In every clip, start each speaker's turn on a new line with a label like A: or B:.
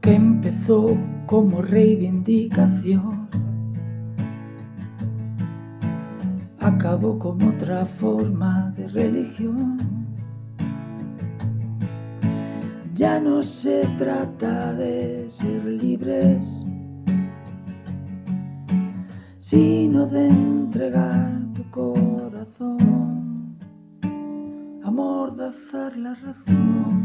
A: que empezó como reivindicación acabó como otra forma de religión. Ya no se trata de ser libres, sino de entregar tu corazón, amordazar la razón.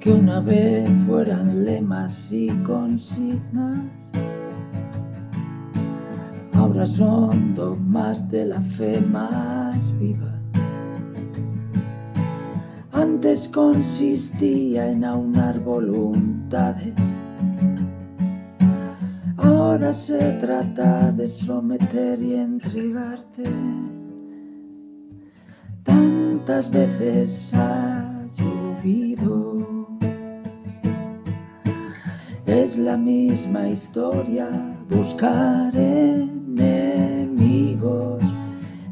A: Que una vez fueran lemas y consignas, ahora son dogmas de la fe más viva. Antes consistía en aunar voluntades, ahora se trata de someter y entregarte. Tantas veces ha la misma historia, buscar enemigos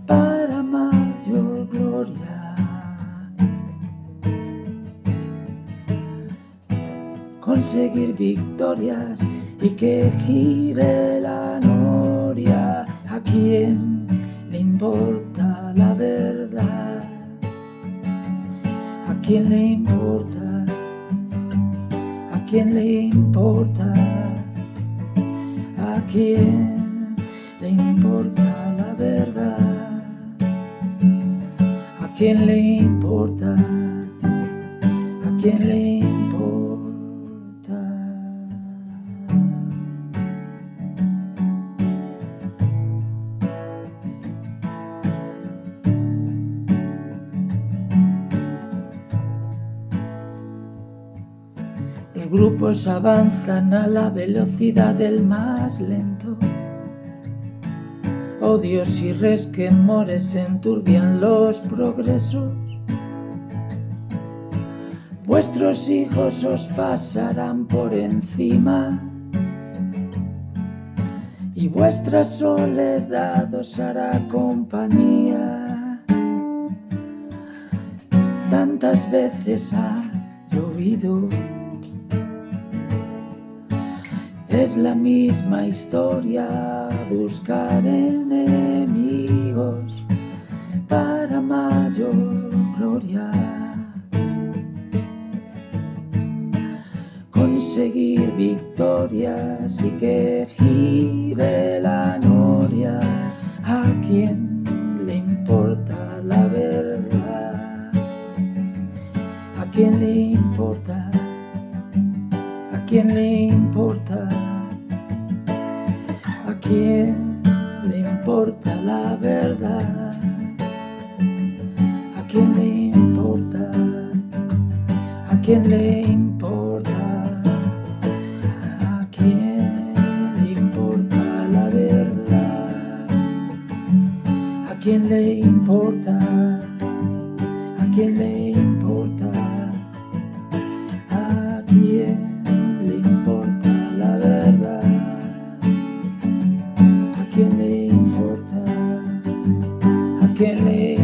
A: para mayor gloria. Conseguir victorias y que gire la noria. ¿A quién le importa la verdad? ¿A quién le importa? Quién le importa? ¿A quién le importa la verdad? ¿A quién le importa? ¿A quién le Grupos avanzan a la velocidad del más lento. Odios y resquemores enturbian los progresos. Vuestros hijos os pasarán por encima y vuestra soledad os hará compañía. Tantas veces ha llovido Es la misma historia, buscar enemigos para mayor gloria. Conseguir victorias y que gire la noria. ¿A quién le importa la verdad? ¿A quién le importa? ¿A quién le importa? Quién le importa la verdad? ¿A quién le importa? ¿A quién le importa? ¿A quién le importa la verdad? ¿A quién le importa? ¿A quién le importa? beginning.